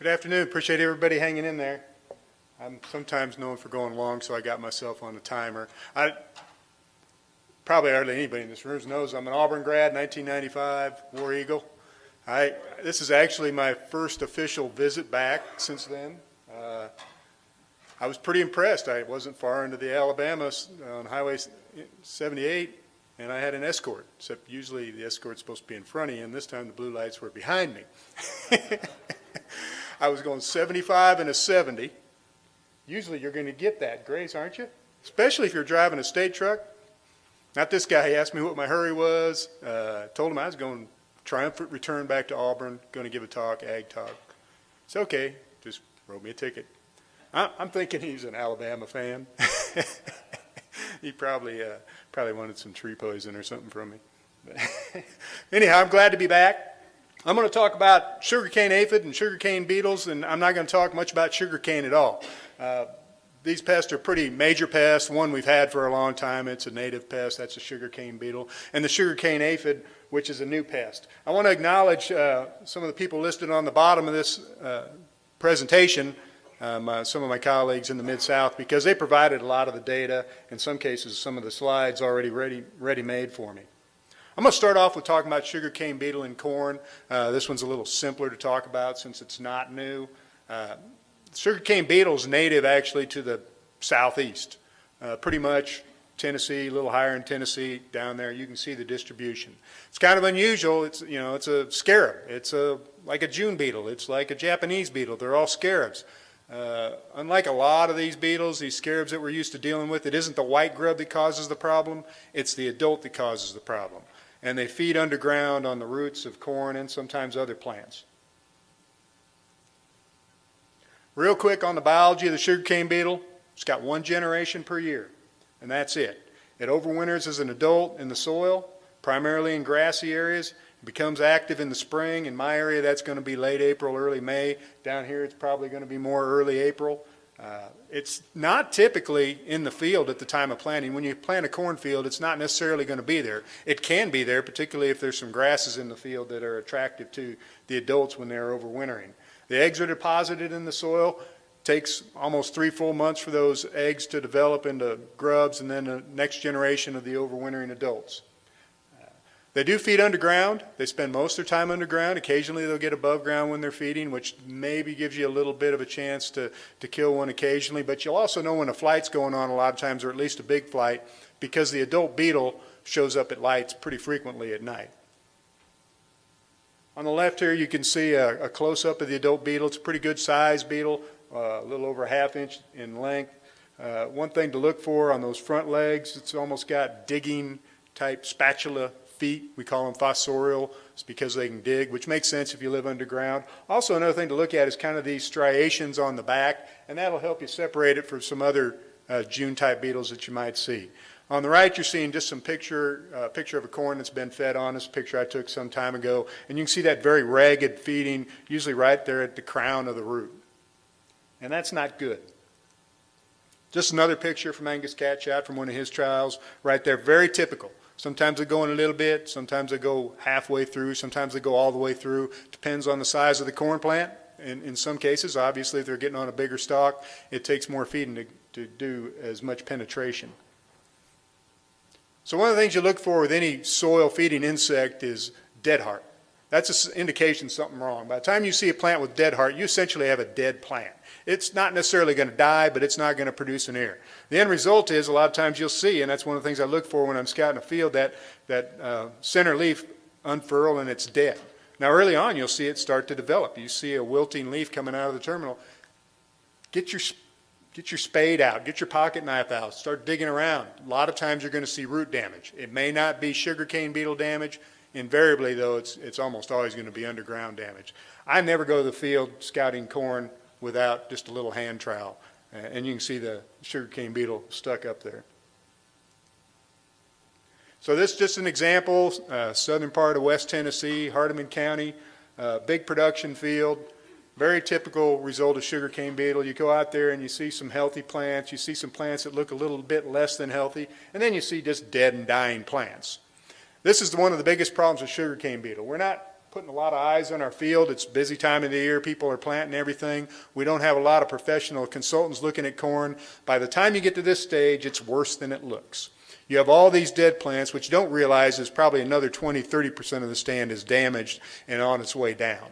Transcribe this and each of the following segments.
Good afternoon. Appreciate everybody hanging in there. I'm sometimes known for going long, so I got myself on a timer. I probably hardly anybody in this room knows I'm an Auburn grad, 1995, War Eagle. I this is actually my first official visit back since then. Uh, I was pretty impressed. I wasn't far into the Alabama on Highway 78, and I had an escort. Except usually the escort's supposed to be in front of you, and this time the blue lights were behind me. I was going 75 and a 70. Usually you're going to get that, Grace, aren't you? Especially if you're driving a state truck. Not this guy. He asked me what my hurry was. Uh, told him I was going triumphant return back to Auburn, going to give a talk, ag talk. It's okay. Just wrote me a ticket. I'm thinking he's an Alabama fan. he probably uh, probably wanted some tree poison or something from me. But anyhow, I'm glad to be back. I'm going to talk about sugarcane aphid and sugarcane beetles, and I'm not going to talk much about sugarcane at all. Uh, these pests are pretty major pests. One we've had for a long time. It's a native pest. That's a sugarcane beetle. And the sugarcane aphid, which is a new pest. I want to acknowledge uh, some of the people listed on the bottom of this uh, presentation, um, uh, some of my colleagues in the Mid-South, because they provided a lot of the data, in some cases some of the slides already ready, ready made for me. I'm going to start off with talking about sugarcane beetle and corn. Uh, this one's a little simpler to talk about since it's not new. Uh, sugarcane beetle is native actually to the southeast, uh, pretty much Tennessee, a little higher in Tennessee, down there. You can see the distribution. It's kind of unusual. It's you know it's a scarab. It's a like a June beetle. It's like a Japanese beetle. They're all scarabs. Uh, unlike a lot of these beetles, these scarabs that we're used to dealing with, it isn't the white grub that causes the problem. It's the adult that causes the problem and they feed underground on the roots of corn and sometimes other plants. Real quick on the biology of the sugarcane beetle, it's got one generation per year, and that's it. It overwinters as an adult in the soil, primarily in grassy areas. It becomes active in the spring. In my area, that's going to be late April, early May. Down here, it's probably going to be more early April. Uh, it's not typically in the field at the time of planting. When you plant a cornfield, it's not necessarily going to be there. It can be there, particularly if there's some grasses in the field that are attractive to the adults when they're overwintering. The eggs are deposited in the soil. Takes almost three full months for those eggs to develop into grubs and then the next generation of the overwintering adults. They do feed underground. They spend most of their time underground. Occasionally they'll get above ground when they're feeding, which maybe gives you a little bit of a chance to, to kill one occasionally. But you'll also know when a flight's going on a lot of times, or at least a big flight, because the adult beetle shows up at lights pretty frequently at night. On the left here you can see a, a close-up of the adult beetle. It's a pretty good size beetle, uh, a little over a half inch in length. Uh, one thing to look for on those front legs, it's almost got digging type spatula feet. We call them fossorial. It's because they can dig, which makes sense if you live underground. Also, another thing to look at is kind of these striations on the back, and that'll help you separate it from some other uh, June-type beetles that you might see. On the right, you're seeing just some picture, uh, picture of a corn that's been fed on. This picture I took some time ago, and you can see that very ragged feeding, usually right there at the crown of the root. And that's not good. Just another picture from Angus Catchot from one of his trials, right there, very typical. Sometimes they go in a little bit, sometimes they go halfway through, sometimes they go all the way through. Depends on the size of the corn plant. In, in some cases, obviously, if they're getting on a bigger stalk, it takes more feeding to, to do as much penetration. So one of the things you look for with any soil feeding insect is dead heart. That's an indication something wrong. By the time you see a plant with dead heart, you essentially have a dead plant. It's not necessarily going to die, but it's not going to produce an ear. The end result is a lot of times you'll see, and that's one of the things I look for when I'm scouting a field, that, that uh, center leaf unfurl and it's dead. Now early on you'll see it start to develop. You see a wilting leaf coming out of the terminal. Get your, get your spade out, get your pocket knife out, start digging around. A lot of times you're going to see root damage. It may not be sugarcane beetle damage. Invariably though, it's, it's almost always going to be underground damage. I never go to the field scouting corn without just a little hand trowel. And you can see the sugarcane beetle stuck up there. So this is just an example, uh, southern part of West Tennessee, Hardeman County, uh, big production field, very typical result of sugarcane beetle. You go out there and you see some healthy plants, you see some plants that look a little bit less than healthy, and then you see just dead and dying plants. This is one of the biggest problems with sugarcane beetle. We're not putting a lot of eyes on our field. It's busy time of the year. People are planting everything. We don't have a lot of professional consultants looking at corn. By the time you get to this stage, it's worse than it looks. You have all these dead plants, which you don't realize is probably another 20, 30% of the stand is damaged and on its way down.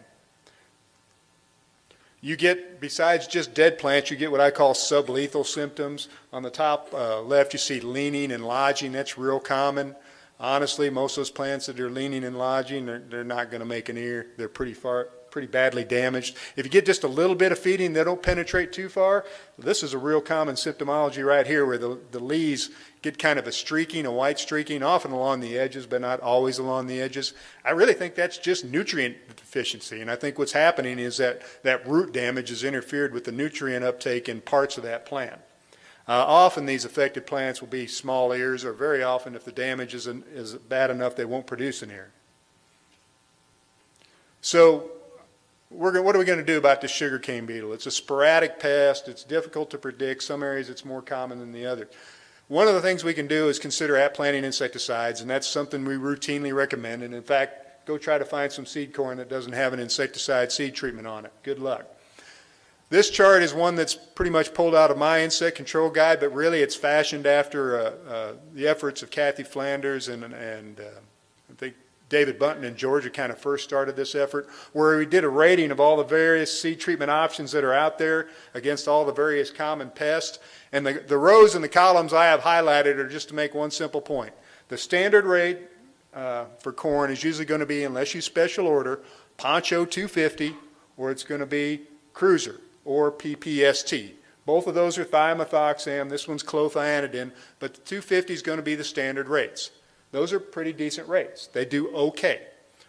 You get, besides just dead plants, you get what I call sublethal symptoms. On the top uh, left, you see leaning and lodging. That's real common. Honestly, most of those plants that are leaning and lodging, they're, they're not going to make an ear. They're pretty far, pretty badly damaged. If you get just a little bit of feeding, they don't penetrate too far. This is a real common symptomology right here where the, the leaves get kind of a streaking, a white streaking, often along the edges, but not always along the edges. I really think that's just nutrient deficiency. And I think what's happening is that that root damage has interfered with the nutrient uptake in parts of that plant. Uh, often these affected plants will be small ears, or very often if the damage is, an, is bad enough, they won't produce an ear. So we're, what are we going to do about the sugarcane beetle? It's a sporadic pest. It's difficult to predict. Some areas it's more common than the others. One of the things we can do is consider at planting insecticides, and that's something we routinely recommend. And in fact, go try to find some seed corn that doesn't have an insecticide seed treatment on it. Good luck. This chart is one that's pretty much pulled out of my insect control guide, but really it's fashioned after uh, uh, the efforts of Kathy Flanders and, and uh, I think David Buntin in Georgia kind of first started this effort, where we did a rating of all the various seed treatment options that are out there against all the various common pests. And the, the rows and the columns I have highlighted are just to make one simple point. The standard rate uh, for corn is usually going to be, unless you special order, Poncho 250, or it's going to be Cruiser or PPST. Both of those are thiamethoxam. This one's clothianidin, but the 250 is going to be the standard rates. Those are pretty decent rates. They do okay.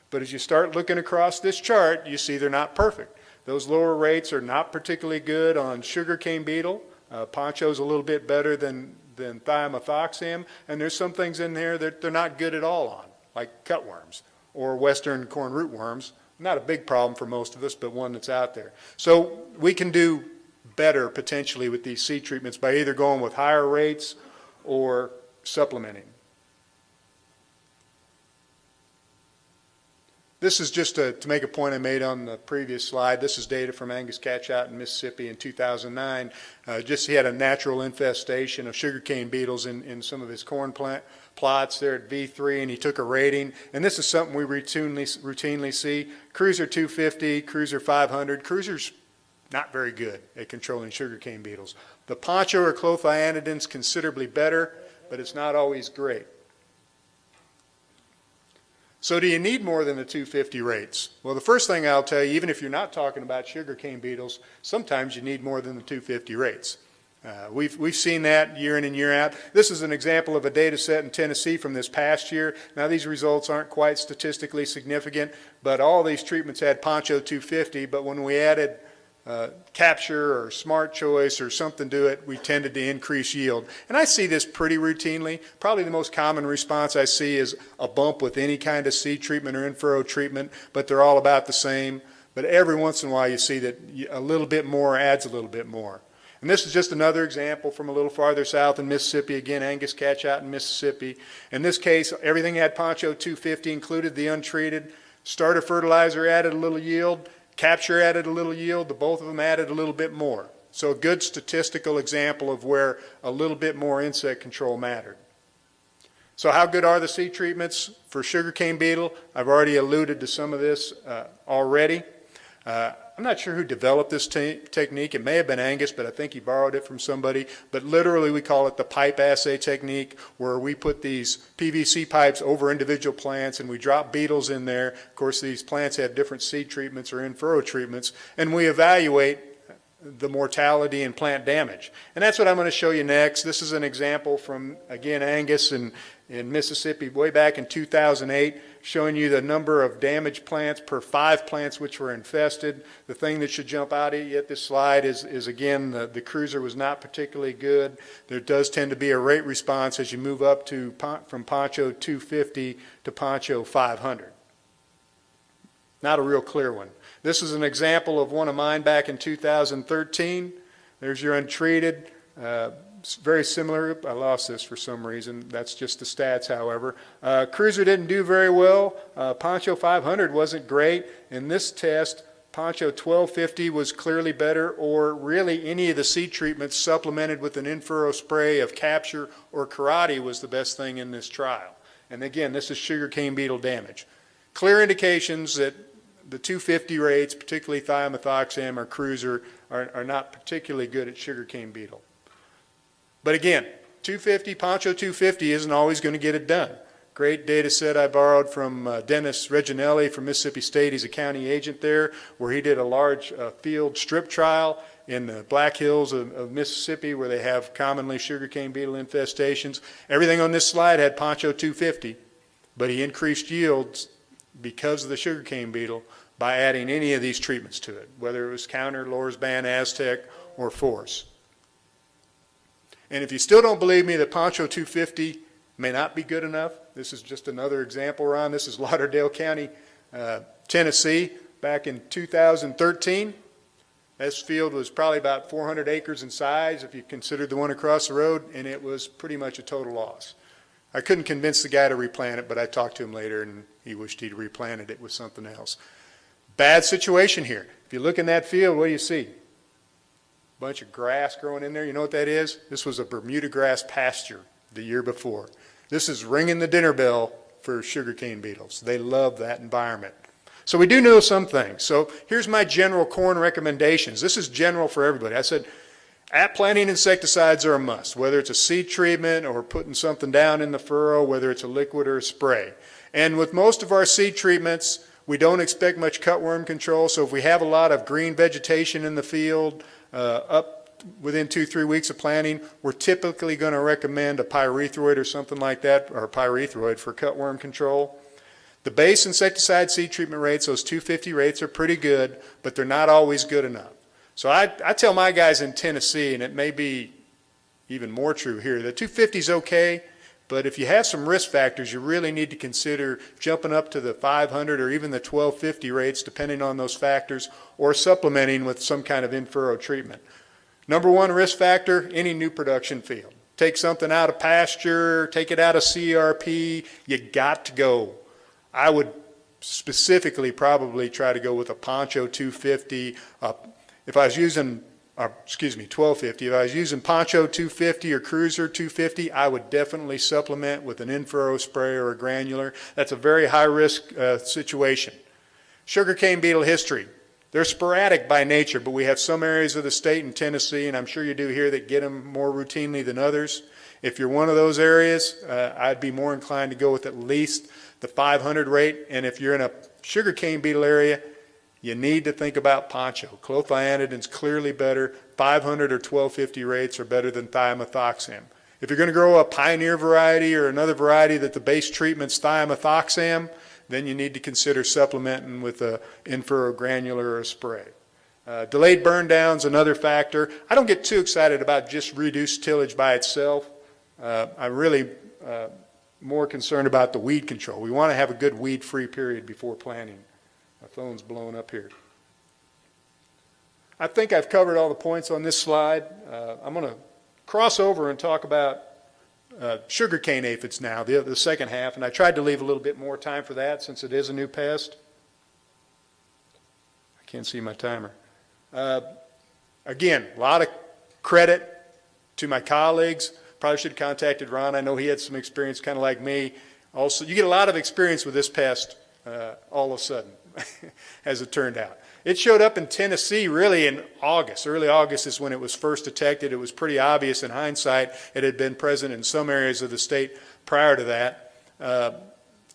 But as you start looking across this chart, you see they're not perfect. Those lower rates are not particularly good on sugarcane beetle. Uh, poncho's a little bit better than, than thiamethoxam, and there's some things in there that they're not good at all on, like cutworms or western corn rootworms. Not a big problem for most of us, but one that's out there. So we can do better potentially with these seed treatments by either going with higher rates or supplementing. This is just to, to make a point I made on the previous slide. This is data from Angus Catchot in Mississippi in 2009. Uh, just he had a natural infestation of sugarcane beetles in, in some of his corn plant plots there at V3 and he took a rating. And this is something we routinely, routinely see. Cruiser 250, Cruiser 500. Cruiser's not very good at controlling sugarcane beetles. The poncho or clothianidin is considerably better, but it's not always great. So do you need more than the 250 rates? Well, the first thing I'll tell you, even if you're not talking about sugarcane beetles, sometimes you need more than the 250 rates. Uh, we've, we've seen that year in and year out. This is an example of a data set in Tennessee from this past year. Now, these results aren't quite statistically significant, but all these treatments had Poncho 250, but when we added uh, capture or smart choice or something to it, we tended to increase yield. And I see this pretty routinely. Probably the most common response I see is a bump with any kind of seed treatment or in-furrow treatment, but they're all about the same. But every once in a while you see that a little bit more adds a little bit more. And this is just another example from a little farther south in Mississippi. Again, Angus Catchot in Mississippi. In this case, everything had Poncho 250, included the untreated. Starter fertilizer added a little yield. Capture added a little yield, the both of them added a little bit more. So a good statistical example of where a little bit more insect control mattered. So how good are the seed treatments for sugarcane beetle? I've already alluded to some of this uh, already. Uh, I'm not sure who developed this te technique. It may have been Angus, but I think he borrowed it from somebody. But literally, we call it the pipe assay technique, where we put these PVC pipes over individual plants and we drop beetles in there. Of course, these plants have different seed treatments or in-furrow treatments, and we evaluate the mortality and plant damage. And that's what I'm going to show you next. This is an example from, again, Angus in, in Mississippi way back in 2008 showing you the number of damaged plants per five plants which were infested. The thing that should jump out at you at this slide is, is again, the, the cruiser was not particularly good. There does tend to be a rate response as you move up to from Poncho 250 to Poncho 500. Not a real clear one. This is an example of one of mine back in 2013. There's your untreated. Uh, very similar. I lost this for some reason. That's just the stats, however. Uh, Cruiser didn't do very well. Uh, Poncho 500 wasn't great. In this test, Poncho 1250 was clearly better, or really any of the seed treatments supplemented with an in-furrow spray of Capture or Karate was the best thing in this trial. And again, this is sugarcane beetle damage. Clear indications that the 250 rates, particularly thiamethoxam or Cruiser, are, are not particularly good at sugarcane beetle. But again, 250, Poncho 250 isn't always going to get it done. Great data set I borrowed from uh, Dennis Reginelli from Mississippi State. He's a county agent there, where he did a large uh, field strip trial in the Black Hills of, of Mississippi, where they have commonly sugarcane beetle infestations. Everything on this slide had Poncho 250, but he increased yields because of the sugarcane beetle by adding any of these treatments to it, whether it was Counter, Lorsban, Aztec, or Force. And if you still don't believe me that Poncho 250 may not be good enough, this is just another example, Ron. This is Lauderdale County, uh, Tennessee, back in 2013. This field was probably about 400 acres in size if you considered the one across the road, and it was pretty much a total loss. I couldn't convince the guy to replant it, but I talked to him later, and he wished he'd replanted it with something else. Bad situation here. If you look in that field, what do you see? Bunch of grass growing in there. You know what that is? This was a Bermuda grass pasture the year before. This is ringing the dinner bell for sugarcane beetles. They love that environment. So we do know some things. So here's my general corn recommendations. This is general for everybody. I said at planting insecticides are a must, whether it's a seed treatment or putting something down in the furrow, whether it's a liquid or a spray. And with most of our seed treatments, we don't expect much cutworm control. So if we have a lot of green vegetation in the field, Uh, up within two, three weeks of planting, we're typically going to recommend a pyrethroid or something like that, or pyrethroid for cutworm control. The base insecticide seed treatment rates, those 250 rates are pretty good, but they're not always good enough. So I, I tell my guys in Tennessee, and it may be even more true here, that 250 is okay, but if you have some risk factors, you really need to consider jumping up to the 500 or even the 1250 rates, depending on those factors, or supplementing with some kind of in-furrow treatment. Number one risk factor, any new production field. Take something out of pasture, take it out of CRP, you got to go. I would specifically probably try to go with a Poncho 250. Uh, if I was using, uh, excuse me, 1250, if I was using Poncho 250 or Cruiser 250, I would definitely supplement with an in-furrow spray or a granular. That's a very high risk uh, situation. Sugarcane beetle history. They're sporadic by nature, but we have some areas of the state in Tennessee, and I'm sure you do here, that get them more routinely than others. If you're one of those areas, uh, I'd be more inclined to go with at least the 500 rate. And if you're in a sugarcane beetle area, you need to think about poncho. Clothianidin's clearly better. 500 or 1250 rates are better than thiamethoxam. If you're going to grow a pioneer variety or another variety that the base treatment's thiamethoxam, then you need to consider supplementing with a in-furrow granular or a spray. Uh, delayed burn down's another factor. I don't get too excited about just reduced tillage by itself. Uh, I'm really uh, more concerned about the weed control. We want to have a good weed-free period before planting. My phone's blowing up here. I think I've covered all the points on this slide. Uh, I'm going to cross over and talk about uh, sugarcane aphids now, the, the second half, and I tried to leave a little bit more time for that since it is a new pest. I can't see my timer. Uh, again, a lot of credit to my colleagues. Probably should have contacted Ron. I know he had some experience kind of like me. Also, you get a lot of experience with this pest uh, all of a sudden, as it turned out. It showed up in Tennessee really in August. Early August is when it was first detected. It was pretty obvious in hindsight. It had been present in some areas of the state prior to that. Uh,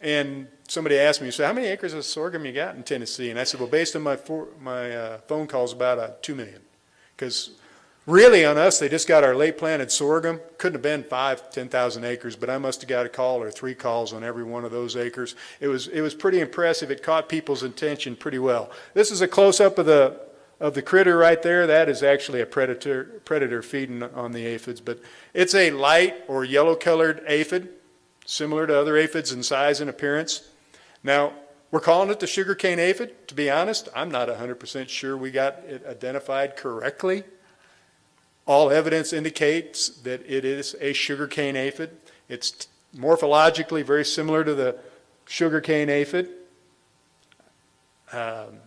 and somebody asked me, so how many acres of sorghum you got in Tennessee? And I said, well, based on my, my uh, phone calls, about uh, 2 million. Because really on us, they just got our late planted sorghum. Couldn't have been five, 10,000 acres, but I must have got a call or three calls on every one of those acres. It was, it was pretty impressive. It caught people's attention pretty well. This is a close-up of the, of the critter right there. That is actually a predator, predator feeding on the aphids, but it's a light or yellow-colored aphid, similar to other aphids in size and appearance. Now, we're calling it the sugarcane aphid. To be honest, I'm not 100% sure we got it identified correctly. All evidence indicates that it is a sugarcane aphid. It's morphologically very similar to the sugarcane aphid. Um,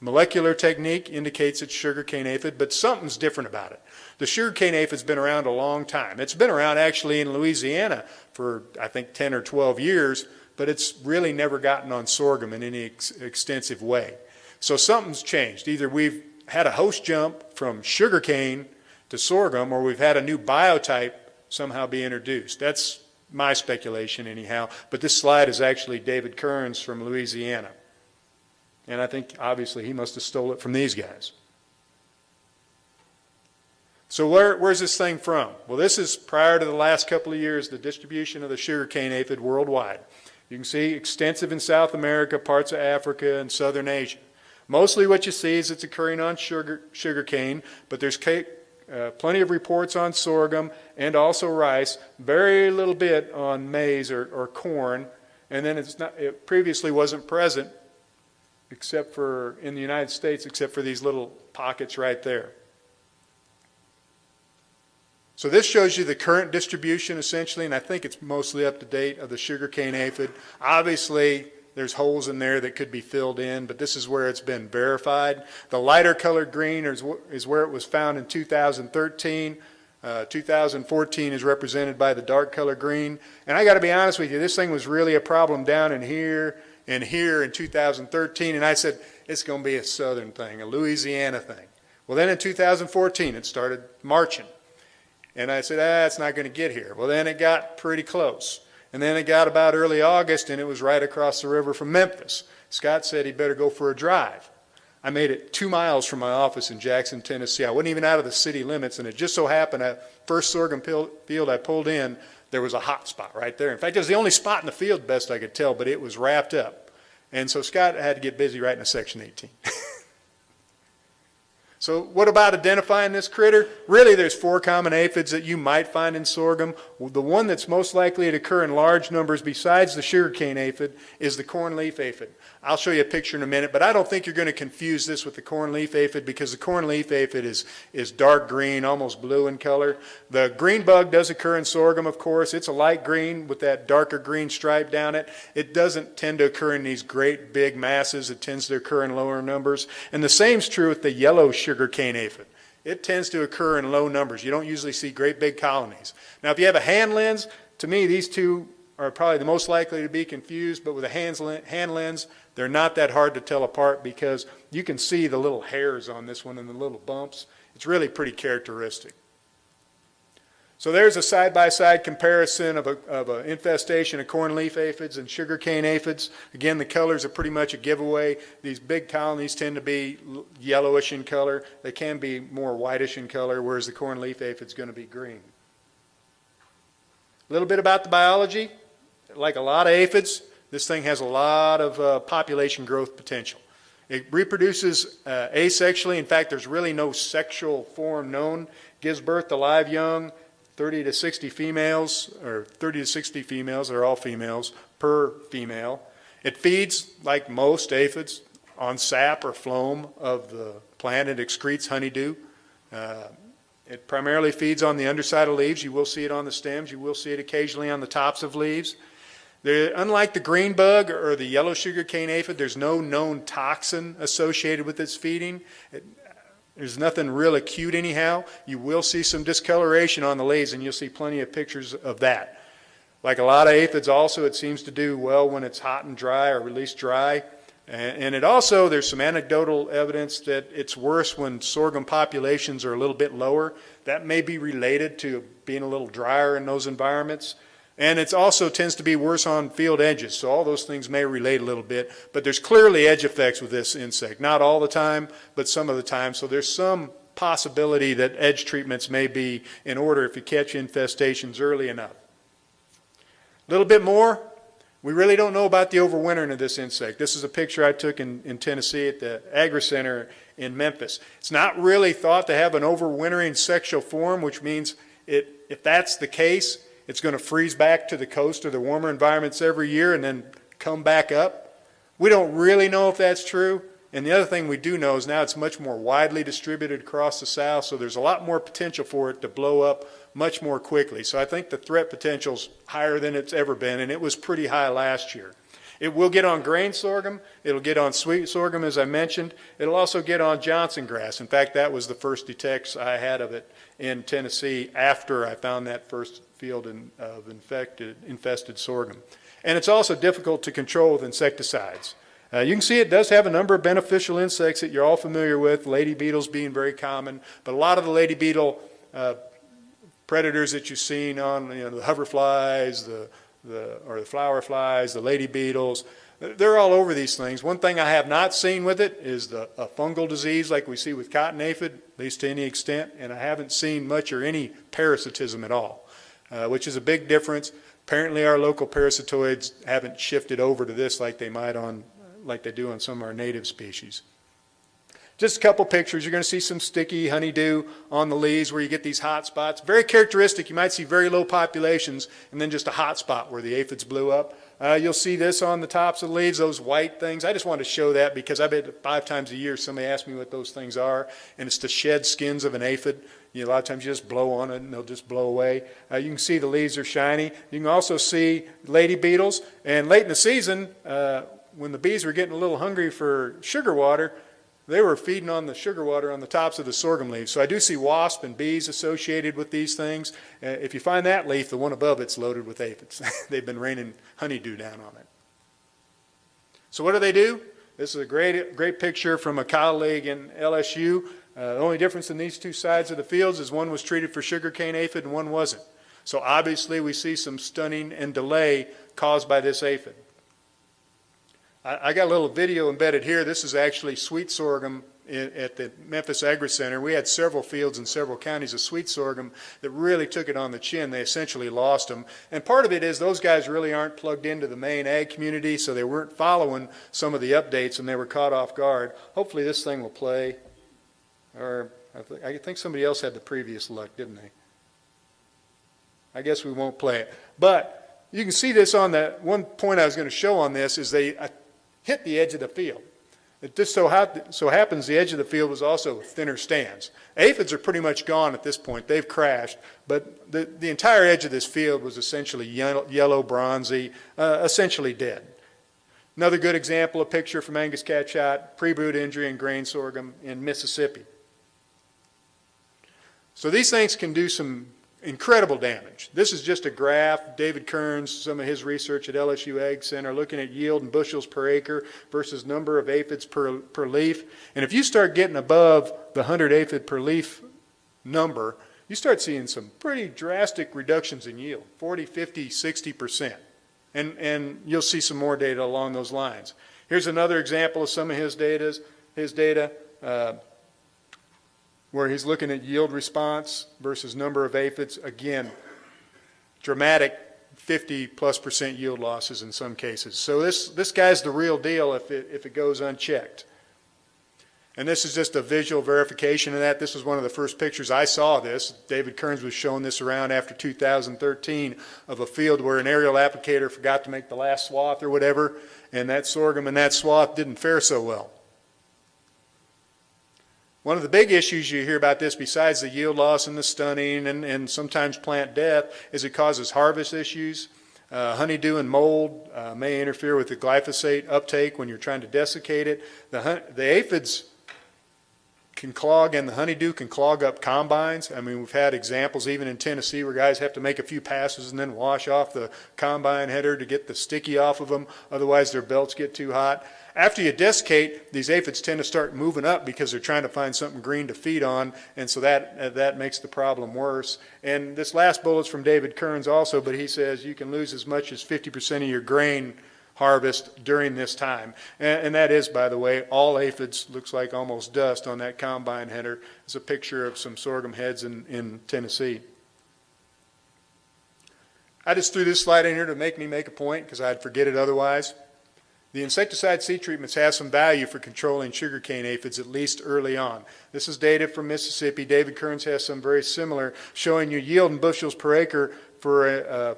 molecular technique indicates it's sugarcane aphid, but something's different about it. The sugarcane aphid's been around a long time. It's been around actually in Louisiana for, I think, 10 or 12 years, but it's really never gotten on sorghum in any ex extensive way. So something's changed. Either we've had a host jump from sugarcane to sorghum, or we've had a new biotype somehow be introduced. That's my speculation anyhow. But this slide is actually David Kerns from Louisiana. And I think obviously he must have stole it from these guys. So where, where's this thing from? Well, this is prior to the last couple of years, the distribution of the sugarcane aphid worldwide. You can see extensive in South America, parts of Africa, and Southern Asia. Mostly what you see is it's occurring on sugar, sugarcane, but there's uh, plenty of reports on sorghum and also rice, very little bit on maize or, or corn, and then it's not, it previously wasn't present except for in the United States, except for these little pockets right there. So this shows you the current distribution essentially, and I think it's mostly up to date of the sugarcane aphid. Obviously, there's holes in there that could be filled in, but this is where it's been verified. The lighter colored green is, is where it was found in 2013. Uh, 2014 is represented by the dark color green. And I got to be honest with you, this thing was really a problem down in here and here in 2013. And I said, it's going to be a southern thing, a Louisiana thing. Well, then in 2014, it started marching. And I said, ah, it's not going to get here. Well, then it got pretty close. And then it got about early August, and it was right across the river from Memphis. Scott said he'd better go for a drive. I made it two miles from my office in Jackson, Tennessee. I wasn't even out of the city limits, and it just so happened at first sorghum field I pulled in, there was a hot spot right there. In fact, it was the only spot in the field, best I could tell, but it was wrapped up. And so Scott had to get busy writing a Section 18. So what about identifying this critter? Really, there's four common aphids that you might find in sorghum. The one that's most likely to occur in large numbers besides the sugarcane aphid is the cornleaf aphid. I'll show you a picture in a minute, but I don't think you're going to confuse this with the cornleaf aphid because the cornleaf aphid is, is dark green, almost blue in color. The green bug does occur in sorghum, of course. It's a light green with that darker green stripe down it. It doesn't tend to occur in these great big masses. It tends to occur in lower numbers. And the same is true with the yellow sugarcane aphid. It tends to occur in low numbers. You don't usually see great big colonies. Now, if you have a hand lens, to me, these two are probably the most likely to be confused, but with a hand lens, they're not that hard to tell apart because you can see the little hairs on this one and the little bumps. It's really pretty characteristic. So there's a side-by-side -side comparison of an infestation of corn leaf aphids and sugarcane aphids. Again, the colors are pretty much a giveaway. These big colonies tend to be yellowish in color. They can be more whitish in color, whereas the cornleaf aphid is going to be green. A little bit about the biology. Like a lot of aphids, this thing has a lot of uh, population growth potential. It reproduces uh, asexually. In fact, there's really no sexual form known. Gives birth to live young, 30 to 60 females, or 30 to 60 females, they're all females, per female. It feeds, like most aphids, on sap or phloem of the plant. It excretes honeydew. Uh, it primarily feeds on the underside of leaves. You will see it on the stems. You will see it occasionally on the tops of leaves. Unlike the green bug or the yellow sugar cane aphid, there's no known toxin associated with its feeding. It, there's nothing real acute anyhow. You will see some discoloration on the leaves, and you'll see plenty of pictures of that. Like a lot of aphids also, it seems to do well when it's hot and dry or released dry. And, and it also, there's some anecdotal evidence that it's worse when sorghum populations are a little bit lower. That may be related to being a little drier in those environments. And it also tends to be worse on field edges. So all those things may relate a little bit. But there's clearly edge effects with this insect. Not all the time, but some of the time. So there's some possibility that edge treatments may be in order if you catch infestations early enough. A little bit more. We really don't know about the overwintering of this insect. This is a picture I took in, in Tennessee at the Agri Center in Memphis. It's not really thought to have an overwintering sexual form, which means it, if that's the case, it's going to freeze back to the coast or the warmer environments every year and then come back up. We don't really know if that's true. And the other thing we do know is now it's much more widely distributed across the South, so there's a lot more potential for it to blow up much more quickly. So I think the threat potential's higher than it's ever been, and it was pretty high last year. It will get on grain sorghum. It'll get on sweet sorghum, as I mentioned. It'll also get on Johnson grass. In fact, that was the first detects I had of it in Tennessee after I found that first field in, of infected, infested sorghum. And it's also difficult to control with insecticides. Uh, you can see it does have a number of beneficial insects that you're all familiar with, lady beetles being very common, but a lot of the lady beetle uh, predators that you've seen on you know, the hoverflies, the, the, or the flower flies, the lady beetles, they're all over these things. One thing I have not seen with it is the, a fungal disease like we see with cotton aphid, at least to any extent, and I haven't seen much or any parasitism at all, uh, which is a big difference. Apparently our local parasitoids haven't shifted over to this like they might on like they do on some of our native species. Just a couple pictures. You're going to see some sticky honeydew on the leaves where you get these hot spots. Very characteristic. You might see very low populations and then just a hot spot where the aphids blew up. Uh, you'll see this on the tops of the leaves, those white things. I just wanted to show that because I bet five times a year somebody asks me what those things are, and it's the shed skins of an aphid. You know, a lot of times you just blow on it and they'll just blow away. Uh, you can see the leaves are shiny. You can also see lady beetles. And late in the season, uh, when the bees were getting a little hungry for sugar water, they were feeding on the sugar water on the tops of the sorghum leaves. So I do see wasp and bees associated with these things. Uh, if you find that leaf, the one above it's loaded with aphids. They've been raining honeydew down on it. So what do they do? This is a great, great picture from a colleague in LSU. Uh, the only difference in these two sides of the fields is one was treated for sugarcane aphid and one wasn't. So obviously we see some stunning and delay caused by this aphid. I, I got a little video embedded here. This is actually sweet sorghum in, at the Memphis Agri Center. We had several fields in several counties of sweet sorghum that really took it on the chin. They essentially lost them. And part of it is those guys really aren't plugged into the main ag community, so they weren't following some of the updates and they were caught off guard. Hopefully this thing will play. Or I, th I think somebody else had the previous luck, didn't they? I guess we won't play it. But you can see this on that one point I was going to show on this is they hit the edge of the field. It just so, so, happens the edge of the field was also thinner stands. Aphids are pretty much gone at this point. They've crashed, but the, the entire edge of this field was essentially yellow, yellow bronzy, uh, essentially dead. Another good example, a picture from Angus Catchot, pre-boot injury in grain sorghum in Mississippi. So these things can do some incredible damage. This is just a graph. David Kerns, some of his research at LSU Ag Center, looking at yield in bushels per acre versus number of aphids per, per leaf. And if you start getting above the 100 aphid per leaf number, you start seeing some pretty drastic reductions in yield, 40, 50, 60%. And, and you'll see some more data along those lines. Here's another example of some of his, datas, his data. Uh, where he's looking at yield response versus number of aphids. Again, dramatic 50 plus percent yield losses in some cases. So this, this guy's the real deal if it, if it goes unchecked. And this is just a visual verification of that. This was one of the first pictures I saw this. David Kerns was showing this around after 2013 of a field where an aerial applicator forgot to make the last swath or whatever, and that sorghum in that swath didn't fare so well. One of the big issues you hear about this, besides the yield loss and the stunning and, and sometimes plant death, is it causes harvest issues. Uh, honeydew and mold uh, may interfere with the glyphosate uptake when you're trying to desiccate it. The, the aphids can clog and the honeydew can clog up combines. I mean, we've had examples even in Tennessee where guys have to make a few passes and then wash off the combine header to get the sticky off of them. Otherwise, their belts get too hot. After you desiccate, these aphids tend to start moving up because they're trying to find something green to feed on, and so that, uh, that makes the problem worse. And this last bullet's from David Kerns also, but he says you can lose as much as 50% of your grain harvest during this time. And, and, that is, by the way, all aphids looks like almost dust on that combine header. It's a picture of some sorghum heads in, in Tennessee. I just threw this slide in here to make me make a point because I'd forget it otherwise. The insecticide seed treatments have some value for controlling sugarcane aphids, at least early on. This is data from Mississippi. David Kerns has some very similar, showing you yield in bushels per acre for a, a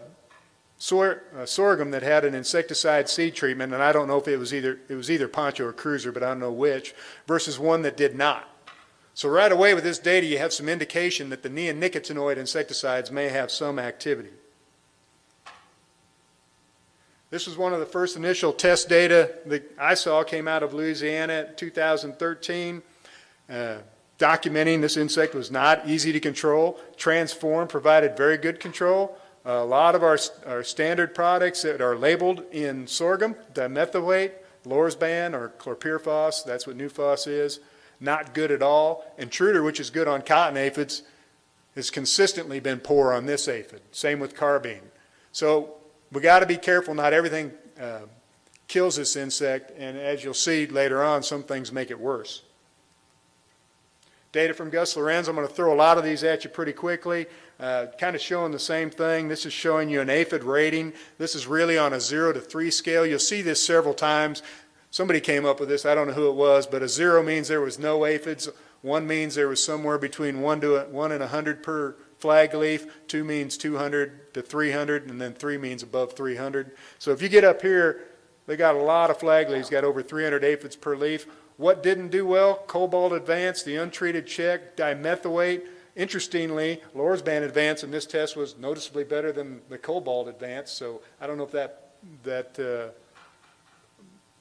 sor- sorghum that had an insecticide seed treatment, and I don't know if it was either, it was either Poncho or Cruiser, but I don't know which, versus one that did not. So right away with this data, you have some indication that the neonicotinoid insecticides may have some activity. This was one of the first initial test data that I saw came out of Louisiana in 2013, uh, documenting this insect was not easy to control. Transform provided very good control. a lot of our, our standard products that are labeled in sorghum, dimethoate, Lorsban, or chlorpyrifos, that's what Nufos is, not good at all. Intruder, which is good on cotton aphids, has consistently been poor on this aphid. Same with carbine. So we got to be careful. Not everything uh, kills this insect, and as you'll see later on, some things make it worse. Data from Gus Lorenz. I'm going to throw a lot of these at you pretty quickly. Uh, kind of showing the same thing. This is showing you an aphid rating. This is really on a 0 to 3 scale. You'll see this several times. Somebody came up with this. I don't know who it was, but a 0 means there was no aphids. 1 means there was somewhere between 1 to a, 1 and 100 per flag leaf. 2 means 200 to 300, and then 3 means above 300. So if you get up here, they got a lot of flag leaves, got over 300 aphids per leaf. What didn't do well? Cobalt Advance, the untreated check, dimethoate. Interestingly, Lorsban Advance in this test was noticeably better than the Cobalt Advance, so I don't know if that, that uh,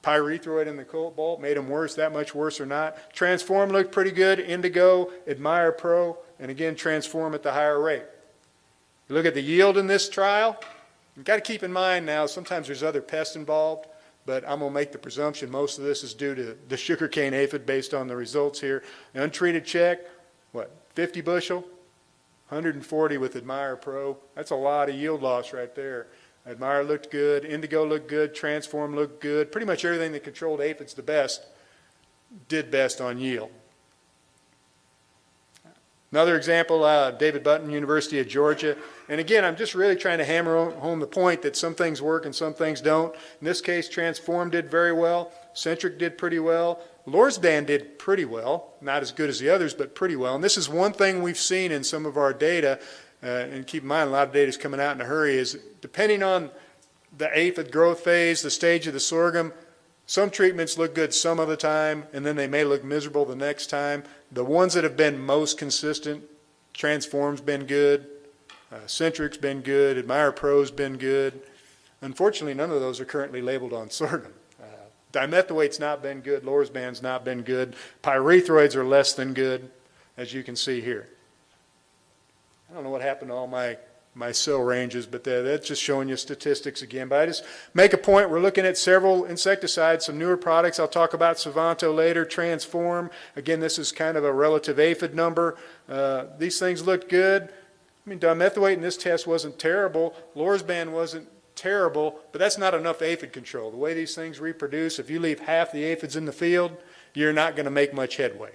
pyrethroid in the Cobalt made them worse, that much worse or not. Transform looked pretty good. Endigo, Admire Pro, and again, Transform at the higher rate. You look at the yield in this trial, you've got to keep in mind now, sometimes there's other pests involved but I'm going to make the presumption most of this is due to the sugarcane aphid based on the results here. Untreated check, what, 50 bushel? 140 with Admire Pro. That's a lot of yield loss right there. Admire looked good, Endigo looked good, Transform looked good. Pretty much everything that controlled aphids the best did best on yield. Another example, uh, David Buntin, University of Georgia. And again, I'm just really trying to hammer home the point that some things work and some things don't. In this case, Transform did very well. Centric did pretty well. Lorsban did pretty well. Not as good as the others, but pretty well. And this is one thing we've seen in some of our data, uh, and keep in mind a lot of data is coming out in a hurry, is depending on the aphid growth phase, the stage of the sorghum, some treatments look good some of the time, and then they may look miserable the next time. The ones that have been most consistent, Transform's been good, uh, Centric's been good, Admire Pro's been good. Unfortunately, none of those are currently labeled on sorghum. Uh, dimethoate's not been good, Lorsban's not been good, pyrethroids are less than good, as you can see here. I don't know what happened to all my my cell ranges, but that, that's just showing you statistics again. But I just make a point, we're looking at several insecticides, some newer products. I'll talk about Sivanto later, Transform. Again, this is kind of a relative aphid number. Uh, these things look good. I mean, dimethoate in this test wasn't terrible. Lorsban wasn't terrible, but that's not enough aphid control. The way these things reproduce, if you leave half the aphids in the field, you're not going to make much headway.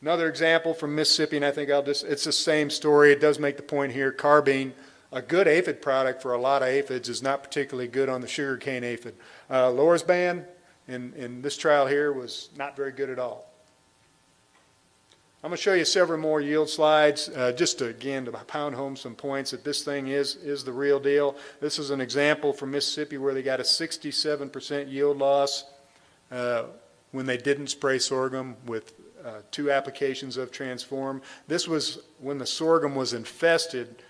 Another example from Mississippi, and I think I'll just, it's the same story. It does make the point here. Carbine, a good aphid product for a lot of aphids is not particularly good on the sugarcane aphid. Uh, Lorsban in, in this trial here was not very good at all. I'm going to show you several more yield slides, uh, just to, again, to pound home some points that this thing is, is the real deal. This is an example from Mississippi where they got a 67% yield loss uh, when they didn't spray sorghum with uh, two applications of Transform. This was when the sorghum was infested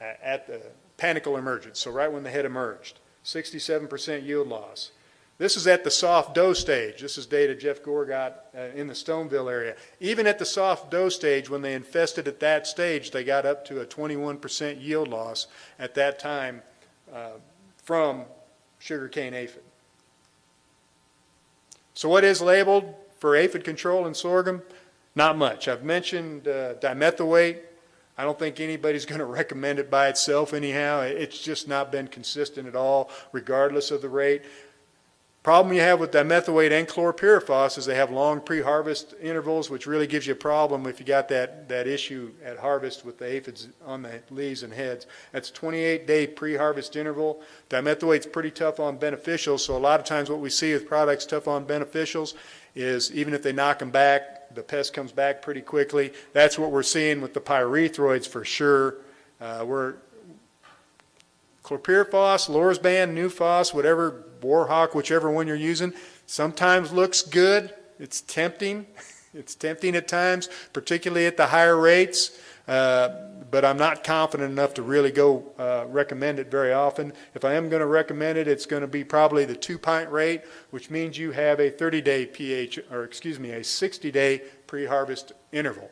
at the panicle emergence, so right when the head emerged. 67% yield loss. This is at the soft dough stage. This is data Jeff Gore got uh, in the Stoneville area. Even at the soft dough stage, when they infested at that stage, they got up to a 21% yield loss at that time uh, from sugarcane aphid. So what is labeled for aphid control in sorghum? Not much. I've mentioned uh, dimethoate. I don't think anybody's going to recommend it by itself anyhow. It's just not been consistent at all, regardless of the rate. Problem you have with dimethoate and chlorpyrifos is they have long pre-harvest intervals, which really gives you a problem if you got that, that issue at harvest with the aphids on the leaves and heads. That's 28-day pre-harvest interval. Dimethoate's pretty tough on beneficials, so a lot of times what we see with products tough on beneficials is even if they knock them back, the pest comes back pretty quickly. That's what we're seeing with the pyrethroids for sure. Uh, We're, chlorpyrifos, Lorsban, Nufos, whatever, Warhawk, whichever one you're using, sometimes looks good. It's tempting. It's tempting at times, particularly at the higher rates. Uh, but I'm not confident enough to really go uh, recommend it very often. If I am going to recommend it, it's going to be probably the two pint rate, which means you have a 30 day pH, or excuse me, a 60 day pre harvest interval.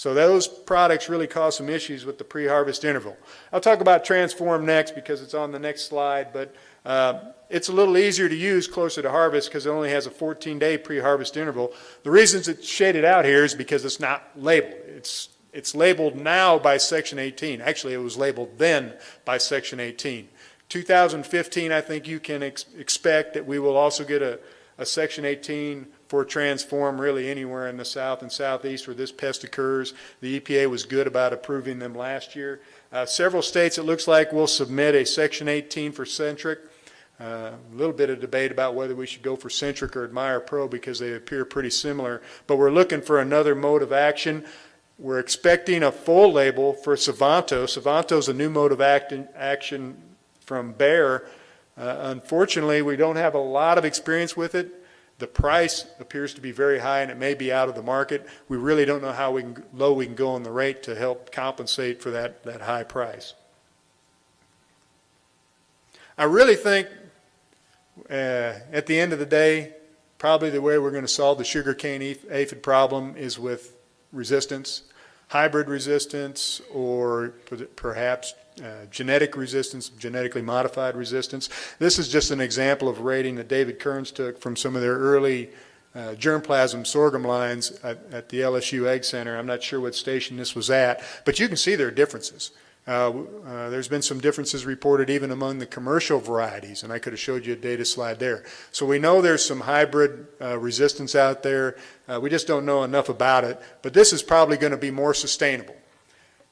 So those products really cause some issues with the pre-harvest interval. I'll talk about Transform next because it's on the next slide, but uh, it's a little easier to use closer to harvest because it only has a 14-day pre-harvest interval. The reasons it's shaded out here is because it's not labeled. It's, it's labeled now by Section 18. Actually, it was labeled then by Section 18. 2015, I think you can ex expect that we will also get a, a Section 18 for Transform really anywhere in the south and southeast where this pest occurs. The EPA was good about approving them last year. Uh, several states, it looks like, will submit a Section 18 for Centric. Uh, a little bit of debate about whether we should go for Centric or Admire Pro because they appear pretty similar. But we're looking for another mode of action. We're expecting a full label for Sivanto. Sivanto is a new mode of act action from Bayer. Uh, unfortunately, we don't have a lot of experience with it. The price appears to be very high and it may be out of the market. We really don't know how we can, low we can go on the rate to help compensate for that, that high price. I really think uh, at the end of the day, probably the way we're going to solve the sugarcane aphid problem is with resistance, hybrid resistance, or perhaps uh, genetic resistance, genetically modified resistance. This is just an example of rating that David Kerns took from some of their early uh, germplasm sorghum lines at, at, the LSU AgCenter. I'm not sure what station this was at, but you can see there are differences. Uh, uh, there's been some differences reported even among the commercial varieties, and I could have showed you a data slide there. So we know there's some hybrid uh, resistance out there. Uh, we just don't know enough about it, but this is probably going to be more sustainable.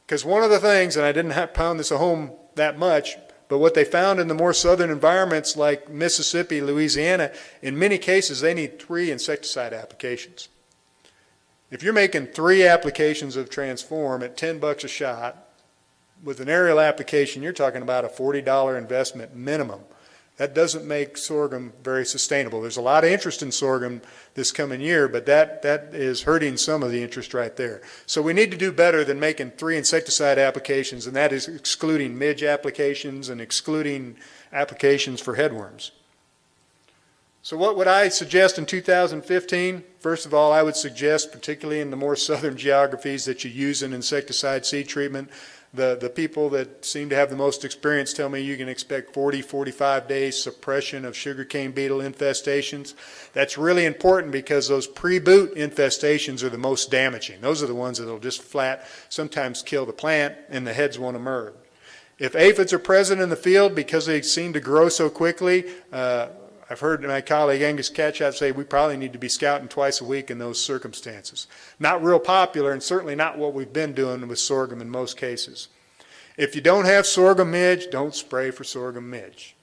Because one of the things, and I didn't have pound this home that much, but what they found in the more southern environments like Mississippi, Louisiana, in many cases they need three insecticide applications. If you're making three applications of Transform at 10 bucks a shot, with an aerial application, you're talking about a $40 investment minimum. That doesn't make sorghum very sustainable. There's a lot of interest in sorghum this coming year, but that, that is hurting some of the interest right there. So we need to do better than making three insecticide applications, and that is excluding midge applications and excluding applications for headworms. So what would I suggest in 2015? First of all, I would suggest, particularly in the more southern geographies, that you use an insecticide seed treatment. The, the people that seem to have the most experience tell me you can expect 40, 45 days suppression of sugarcane beetle infestations. That's really important because those pre-boot infestations are the most damaging. Those are the ones that will just flat sometimes kill the plant and the heads won't emerge. If aphids are present in the field because they seem to grow so quickly, uh, I've heard my colleague Angus Catchot say we probably need to be scouting twice a week in those circumstances. Not real popular and certainly not what we've been doing with sorghum in most cases. If you don't have sorghum midge, don't spray for sorghum midge.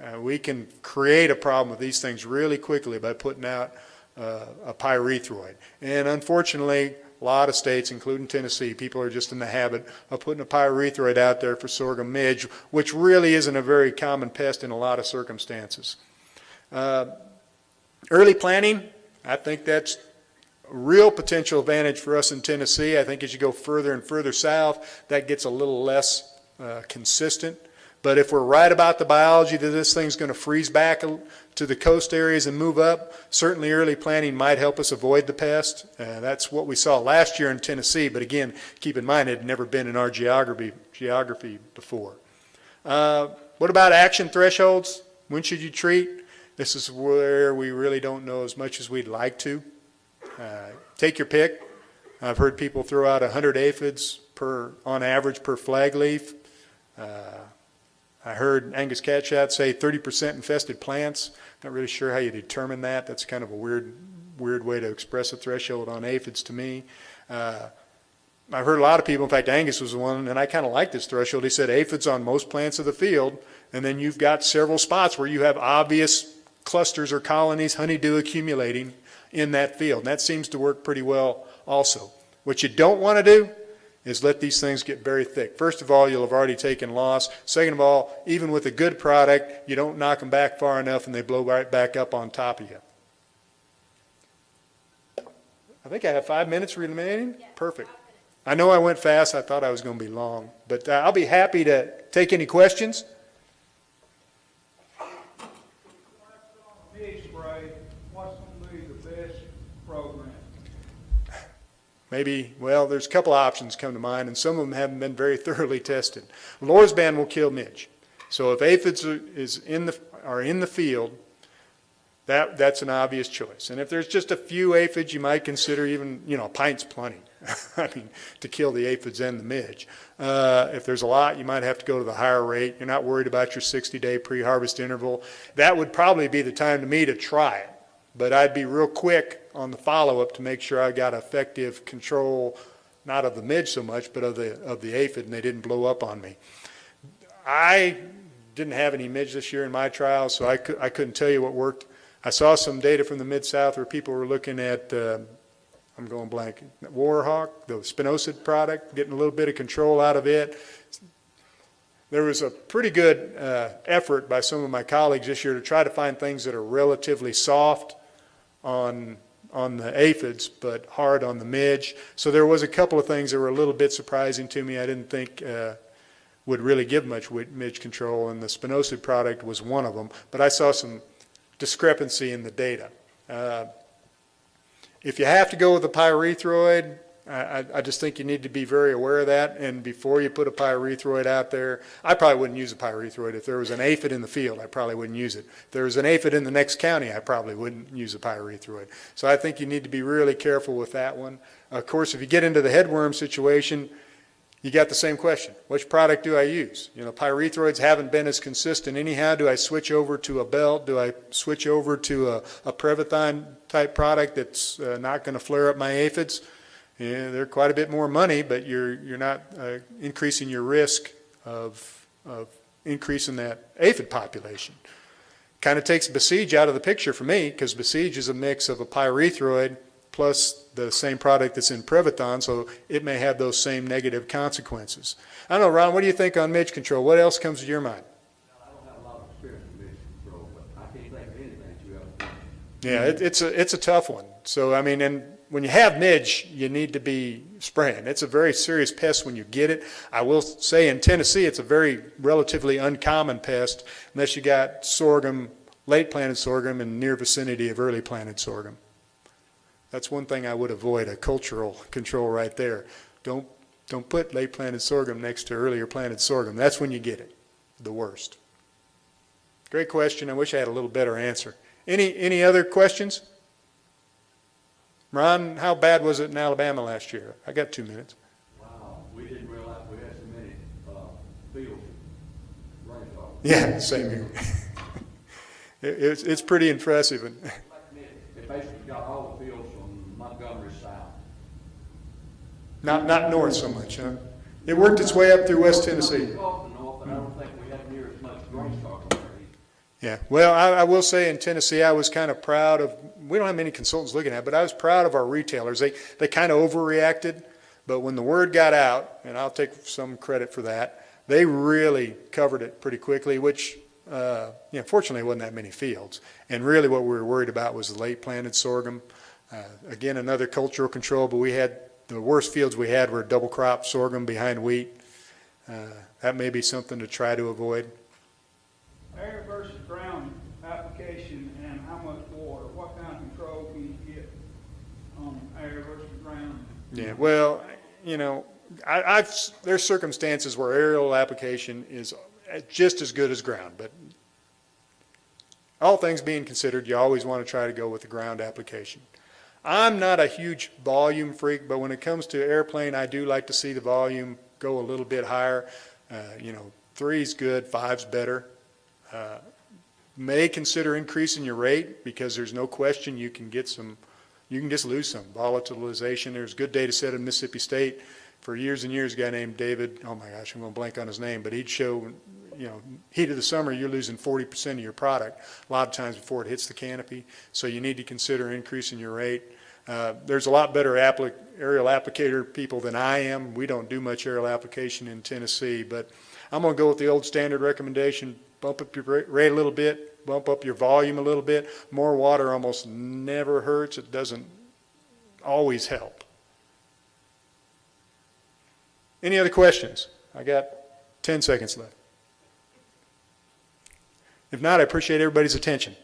Uh, we can create a problem with these things really quickly by putting out uh, a pyrethroid. And unfortunately, a lot of states, including Tennessee, people are just in the habit of putting a pyrethroid out there for sorghum midge, which really isn't a very common pest in a lot of circumstances. Uh, early planting, I think that's a real potential advantage for us in Tennessee. I think as you go further and further south, that gets a little less uh, consistent. But if we're right about the biology that this thing's going to freeze back to the coast areas and move up, certainly early planting might help us avoid the pest. Uh, that's what we saw last year in Tennessee, but again, keep in mind it had never been in our geography, geography before. Uh, what about action thresholds? When should you treat? This is where we really don't know as much as we'd like to. Uh, take your pick. I've heard people throw out 100 aphids per, on average per flag leaf. Uh, I heard Angus Catchot say 30% infested plants. Not really sure how you determine that. That's kind of a weird, weird way to express a threshold on aphids to me. Uh, I've heard a lot of people, in fact, Angus was the one, and I kind of like this threshold. He said aphids on most plants of the field, and then you've got several spots where you have obvious clusters or colonies, honeydew accumulating in that field. And that seems to work pretty well also. What you don't want to do is let these things get very thick. First of all, you'll have already taken loss. Second of all, even with a good product, you don't knock them back far enough and they blow right back up on top of you. I think I have five minutes remaining? Perfect. I know I went fast. I thought I was going to be long, but uh, I'll be happy to take any questions. Spray, what's gonna be the best program? Maybe, well, there's a couple options come to mind, and some of them haven't been very thoroughly tested. Lorsban will kill midge. So if aphids are, is in the, are in the field, that, that's an obvious choice. And if there's just a few aphids, you might consider even, you know, a pint's plenty. I mean, to kill the aphids and the midge. Uh, if there's a lot, you might have to go to the higher rate. You're not worried about your 60-day pre-harvest interval. That would probably be the time to me to try it. But I'd be real quick on the follow-up to make sure I got effective control, not of the midge so much, but of the, of the aphid, and they didn't blow up on me. I didn't have any midge this year in my trials, so I, cou- I couldn't tell you what worked. I saw some data from the Mid-South where people were looking at, uh, I'm going blank, Warhawk, the spinosad product, getting a little bit of control out of it. There was a pretty good uh, effort by some of my colleagues this year to try to find things that are relatively soft on on the aphids, but hard on the midge. So there was a couple of things that were a little bit surprising to me. I didn't think uh, would really give much midge control, and the spinosad product was one of them. But I saw some discrepancy in the data. Uh, if you have to go with a pyrethroid, I, I- just think you need to be very aware of that, and before you put a pyrethroid out there, I probably wouldn't use a pyrethroid. If there was an aphid in the field, I probably wouldn't use it. If there was an aphid in the next county, I probably wouldn't use a pyrethroid. So I think you need to be really careful with that one. Of course, if you get into the headworm situation, you got the same question. Which product do I use? You know, pyrethroids haven't been as consistent anyhow. Do I switch over to a belt? Do I switch over to a, a Prevathon type product that's uh, not going to flare up my aphids? Yeah, they're quite a bit more money, but you're, you're not uh, increasing your risk of, of increasing that aphid population. Kind of takes Besiege out of the picture for me because Besiege is a mix of a pyrethroid plus the same product that's in Prevathon, so it may have those same negative consequences. I don't know, Ron, what do you think on midge control? What else comes to your mind? I don't have a lot of experience in mission control, but I think of anything that you have. Yeah, it, it's a it's a tough one. So I mean, and when you have midge, you need to be spraying. It's a very serious pest when you get it. I will say in Tennessee, it's a very relatively uncommon pest unless you got sorghum, late planted sorghum, in near vicinity of early planted sorghum. That's one thing I would avoid a cultural control right there. Don't don't put late planted sorghum next to earlier planted sorghum. That's when you get it, the worst. Great question. I wish I had a little better answer. Any, any other questions? Ron, how bad was it in Alabama last year? I got two minutes. Wow, we didn't realize we had so many, uh, fields, rainfall. Yeah, same here. It, it's, it's pretty impressive. And It basically got all the fields from Montgomery south. not, not north so much, huh? It worked its way up through West Tennessee. We off the north, and I don't think we had near as much grain stock up there either. Yeah, well, I, I will say in Tennessee, I was kind of proud of, we don't have many consultants looking at it, but I was proud of our retailers. They, they kind of overreacted, but when the word got out, and I'll take some credit for that, they really covered it pretty quickly, which, uh, you know, fortunately, wasn't that many fields. And really what we were worried about was the late planted sorghum. Uh, again, another cultural control, but we had, the worst fields we had were double crop sorghum behind wheat. Uh, that may be something to try to avoid. Versus ground application and how much water, what kind of control can you get on air versus ground? Yeah, well, you know, I, I've, there's circumstances where aerial application is just as good as ground, but all things being considered, you always want to try to go with the ground application. I'm not a huge volume freak, but when it comes to airplane, I do like to see the volume go a little bit higher. Uh, you know, three's good, five's better. Uh, may consider increasing your rate because there's no question you can get some, you can just lose some volatilization. There's good data set in Mississippi State for years and years. A guy named David, oh my gosh, I'm going to blank on his name, but he'd show, you know, heat of the summer, you're losing 40% of your product a lot of times before it hits the canopy. So you need to consider increasing your rate. Uh, There's a lot better applic, aerial applicator people than I am. We don't do much aerial application in Tennessee, but I'm gonna go with the old standard recommendation, bump up your rate a little bit, bump up your volume a little bit. More water almost never hurts. It doesn't always help. Any other questions? I got 10 seconds left. If not, I appreciate everybody's attention.